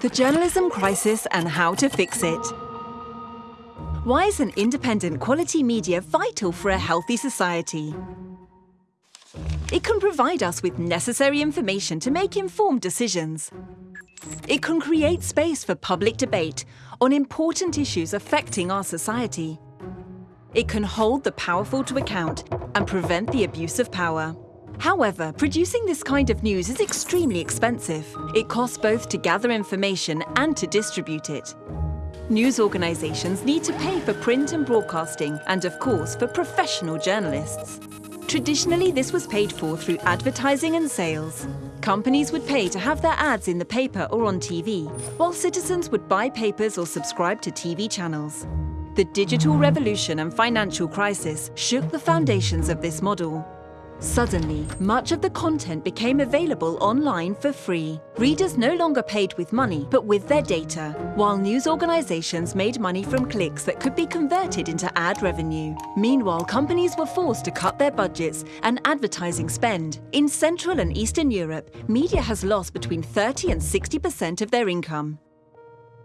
The journalism crisis and how to fix it. Why is an independent quality media vital for a healthy society? It can provide us with necessary information to make informed decisions. It can create space for public debate on important issues affecting our society. It can hold the powerful to account and prevent the abuse of power. However, producing this kind of news is extremely expensive. It costs both to gather information and to distribute it. News organisations need to pay for print and broadcasting and, of course, for professional journalists. Traditionally, this was paid for through advertising and sales. Companies would pay to have their ads in the paper or on TV, while citizens would buy papers or subscribe to TV channels. The digital revolution and financial crisis shook the foundations of this model. Suddenly, much of the content became available online for free. Readers no longer paid with money, but with their data, while news organizations made money from clicks that could be converted into ad revenue. Meanwhile, companies were forced to cut their budgets and advertising spend. In Central and Eastern Europe, media has lost between 30 and 60% of their income.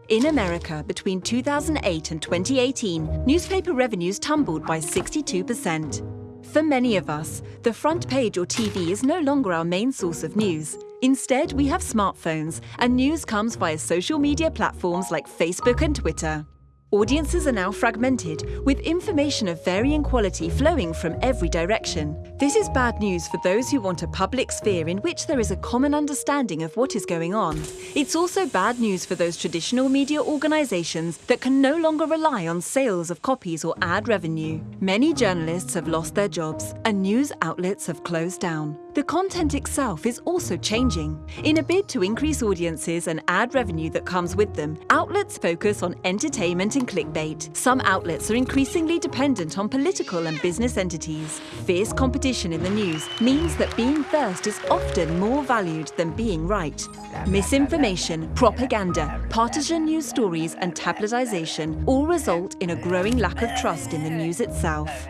In America, between 2008 and 2018, newspaper revenues tumbled by 62%. For many of us, the front page or TV is no longer our main source of news. Instead, we have smartphones, and news comes via social media platforms like Facebook and Twitter. Audiences are now fragmented, with information of varying quality flowing from every direction. This is bad news for those who want a public sphere in which there is a common understanding of what is going on. It's also bad news for those traditional media organisations that can no longer rely on sales of copies or ad revenue. Many journalists have lost their jobs, and news outlets have closed down. The content itself is also changing. In a bid to increase audiences and ad revenue that comes with them, outlets focus on entertainment and clickbait. Some outlets are increasingly dependent on political and business entities. Fierce competition in the news means that being first is often more valued than being right. Misinformation, propaganda, partisan news stories and tabloidization all result in a growing lack of trust in the news itself.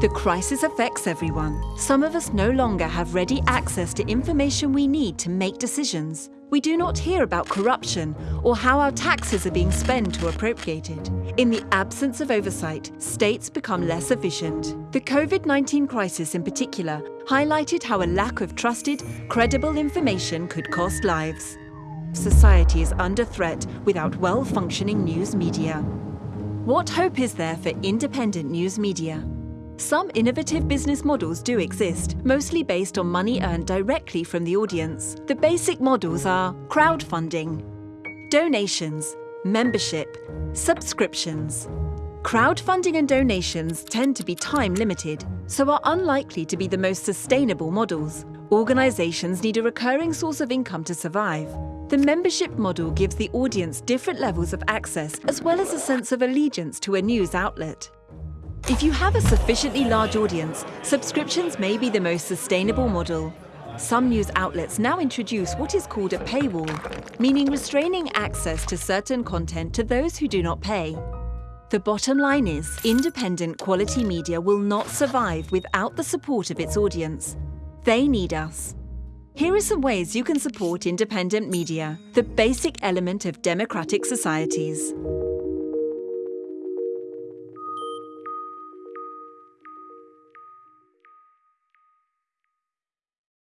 The crisis affects everyone. Some of us no longer have ready access to information we need to make decisions. We do not hear about corruption or how our taxes are being spent or appropriated. In the absence of oversight, states become less efficient. The COVID-19 crisis in particular highlighted how a lack of trusted, credible information could cost lives. Society is under threat without well-functioning news media. What hope is there for independent news media? Some innovative business models do exist, mostly based on money earned directly from the audience. The basic models are crowdfunding, donations, membership, subscriptions. Crowdfunding and donations tend to be time-limited, so are unlikely to be the most sustainable models. Organisations need a recurring source of income to survive. The membership model gives the audience different levels of access as well as a sense of allegiance to a news outlet. If you have a sufficiently large audience, subscriptions may be the most sustainable model. Some news outlets now introduce what is called a paywall, meaning restraining access to certain content to those who do not pay. The bottom line is, independent quality media will not survive without the support of its audience. They need us. Here are some ways you can support independent media, the basic element of democratic societies.